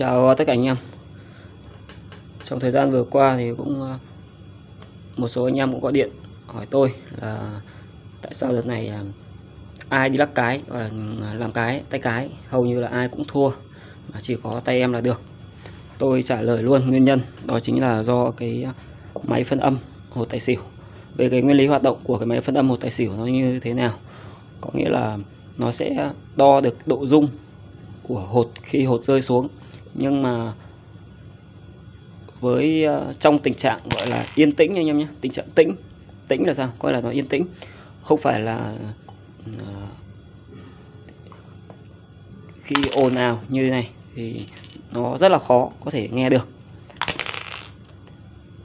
Chào tất cả anh em. Trong thời gian vừa qua thì cũng ờ, Một số anh em cũng gọi điện hỏi tôi là Tại sao đợt này ờ, ai đi lắc cái hoặc là ờ, làm cái, tay cái. Hầu như là ai cũng thua, mà chỉ có tay em là được. Tôi trả lời luôn nguyên nhân, đó chính là do cái máy phân âm hột tài xỉu. Về cái nguyên lý hoạt động của cái máy phân âm hột tài xỉu nó như thế nào, có nghĩa là nó sẽ đo được độ rung của hột khi hột rơi xuống nhưng mà với uh, trong tình trạng gọi là yên tĩnh anh em nhé tình trạng tĩnh tĩnh là sao? Coi là nó yên tĩnh không phải là uh, khi ồn ào như thế này thì nó rất là khó có thể nghe được.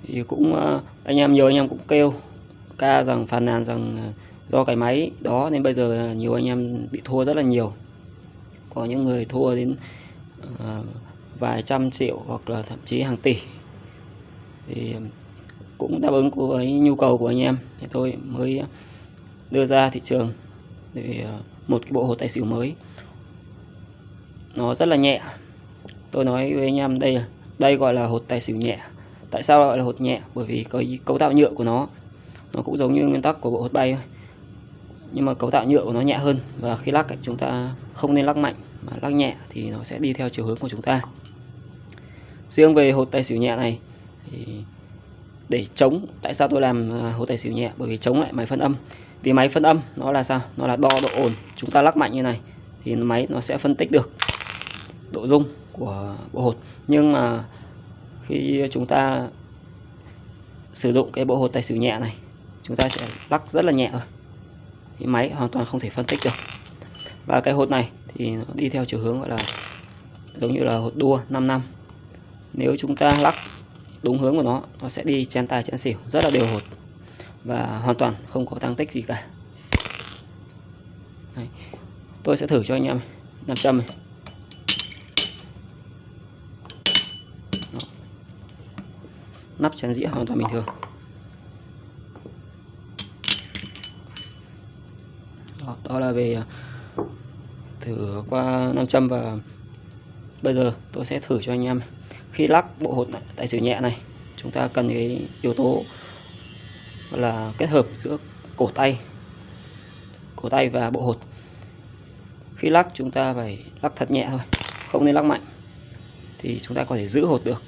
Thì cũng uh, anh em nhiều anh em cũng kêu ca rằng phàn nàn rằng do cái máy đó nên bây giờ nhiều anh em bị thua rất là nhiều. Có những người thua đến uh, vài trăm triệu hoặc là thậm chí hàng tỷ. Thì cũng đáp ứng của cái nhu cầu của anh em. Thì tôi mới đưa ra thị trường để ờ, một cái bộ hồ tài xỉu mới. Nó rất là nhẹ. Tôi nói với anh em đây đây gọi là hột tài xỉu nhẹ. Tại sao gọi là hột nhẹ? Bởi vì cái cấu tạo nhựa của nó nó cũng giống như nguyên tắc của bộ hột bay thôi. Nhưng mà cấu tạo nhựa của nó nhẹ hơn. Và khi lắc chúng ta không nên lắc mạnh, mà lắc nhẹ thì nó sẽ đi theo chiều hướng của chúng ta riêng về hột tài xỉu nhẹ này, thì để chống, tại sao tôi làm à, hột tài xỉu nhẹ? Bởi vì chống lại máy phân âm. Vì máy phân âm nó là sao? Nó là đo độ ồn chúng ta lắc mạnh như này thì máy nó sẽ phân tích được độ rung của bộ hột. Nhưng mà khi chúng ta sử dụng cái bộ hột tài xỉu nhẹ này, chúng ta sẽ lắc rất là nhẹ thôi. Thì máy hoàn toàn không thể phân tích được. Và cái hột này thì nó đi theo chiều hướng gọi là giống như là hột đua 5 năm nếu chúng ta lắc đúng hướng của nó nó sẽ đi chen tài chen xỉu rất là đều hột và hoàn toàn không có tăng tích gì cả Đấy. tôi sẽ thử cho anh em 500 này Đó. nắp chén dĩa hoàn toàn bình thường đó, đó là về à, thử qua 500 và bây giờ tôi sẽ thử cho anh em khi lắc bộ hột tài xỉu nhẹ này chúng ta cần cái yếu tố là kết hợp giữa cổ tay cổ tay và bộ hột. Khi lắc chúng ta phải lắc thật nhẹ thôi không nên lắc mạnh thì chúng ta có thể giữ hột được.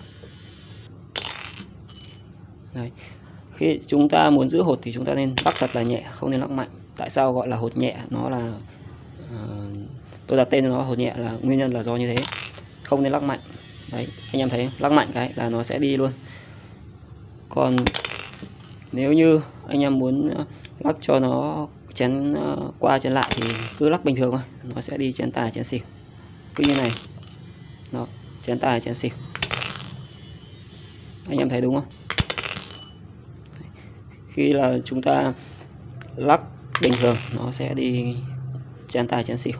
Đấy. khi chúng ta muốn giữ hột thì chúng ta nên lắc thật là nhẹ không nên lắc mạnh. Tại sao gọi là hột nhẹ? Nó là uh, tôi đặt tên cho nó hột nhẹ là nguyên nhân là do như thế. Không nên lắc mạnh đấy, anh em thấy lắc mạnh cái là nó sẽ đi luôn. Còn nếu như anh em muốn ờ, lắc cho nó chén ờ, qua chén lại thì cứ lắc bình thường thôi, nó sẽ đi chén tài chén xỉu. Cứ như này. Nó chén tài chén xỉu. Anh em thấy đúng không? Khi là chúng ta lắc bình thường, nó sẽ đi chén tài chén xỉu.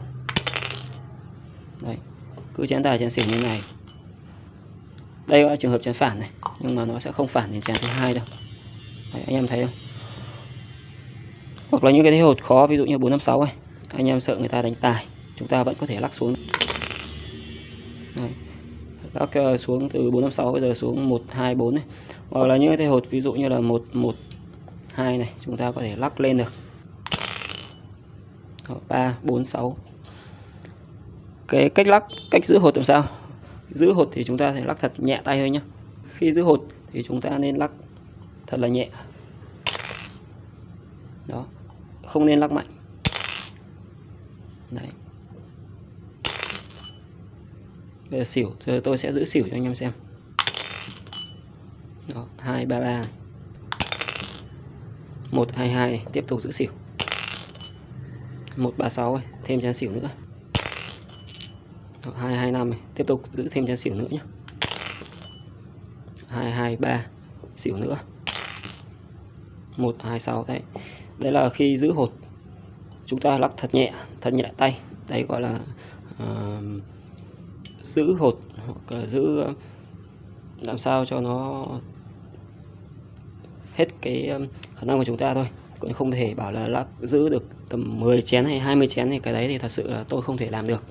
Đấy, cứ chén tài chén xỉu như này đây là trường hợp chén phản này nhưng mà nó sẽ không phản đến chén thứ hai đâu. Đấy, anh em thấy không? Hoặc là những cái thế hột khó ví dụ như 456 này anh em sợ người ta đánh tài chúng ta vẫn có thể lắc xuống. Đấy. lắc uh, xuống từ 456 bây giờ xuống 124 này hoặc là những cái thế hột ví dụ như là 112 này chúng ta có thể lắc lên được. 3 4 6 cái cách lắc cách giữ hột làm sao? Giữ hột thì chúng ta sẽ lắc thật nhẹ tay thôi nhé khi giữ hột thì chúng ta nên lắc thật là nhẹ. Đó, không nên lắc mạnh. Đấy. Bây giờ xỉu, giờ tôi sẽ giữ xỉu cho anh em xem. Đó, hai, ba ba. Một, hai hai, tiếp tục giữ xỉu. Một, ba, sáu, thêm chén xỉu nữa. 225 này, tiếp tục giữ thêm chén xỉu nữa nhé 223 xỉu nữa. 126 đấy. Đấy là khi giữ hột chúng ta lắc thật nhẹ thật nhẹ tay. Đây gọi là uh, giữ hột hoặc là giữ làm sao cho nó hết cái ờ, khả năng của chúng ta thôi. Cũng không thể bảo là lắc giữ được tầm 10 chén hay 20 chén thì cái đấy thì thật sự là tôi không thể làm được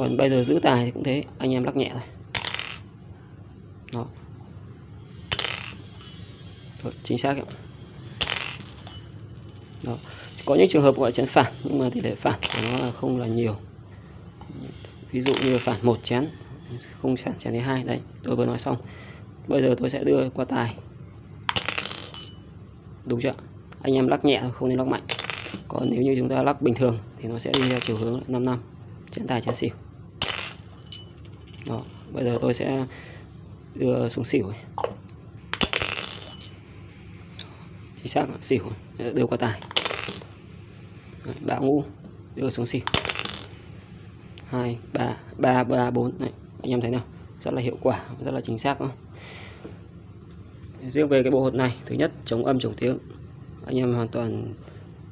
còn bây giờ giữ tài thì cũng thế anh em lắc nhẹ thôi. Đó. Rồi, chính xác ạ. Đó. Có những trường hợp gọi chén phản nhưng mà tỷ lệ phản của nó là không là nhiều. Ví dụ như phản một chén không phản chén thứ hai đấy tôi vừa nói xong. Bây giờ tôi sẽ đưa qua tài. Đúng chưa? Anh em lắc nhẹ không nên lắc mạnh. Còn nếu như chúng ta lắc bình thường thì nó sẽ đi theo chiều hướng 5 năm. Chén tài chén xỉu đó bây giờ tôi sẽ đưa xuống xỉu này. chính xác là xỉu đưa qua tài. Đấy, ba ngũ đưa xuống xỉu. Hai ba ba ba bốn. Này anh em thấy nào? Rất là hiệu quả rất là chính xác không riêng về cái bộ hột này thứ nhất chống âm chống tiếng. Anh em hoàn toàn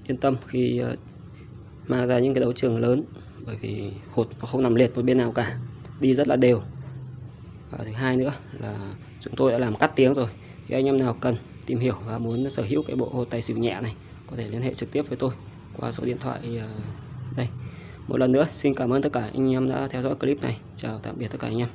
yên tâm khi ờ, mang ra những cái đấu trường lớn bởi vì hột nó không nằm liệt một bên nào cả đi rất là đều. Và thứ hai nữa là chúng tôi đã làm cắt tiếng rồi. Thì anh em nào cần tìm hiểu và muốn sở hữu cái bộ hồ tài xỉu nhẹ này, có thể liên hệ trực tiếp với tôi qua số điện thoại ờ, đây. Một lần nữa, xin cảm ơn tất cả anh em đã theo dõi clip này. Chào tạm biệt tất cả anh em.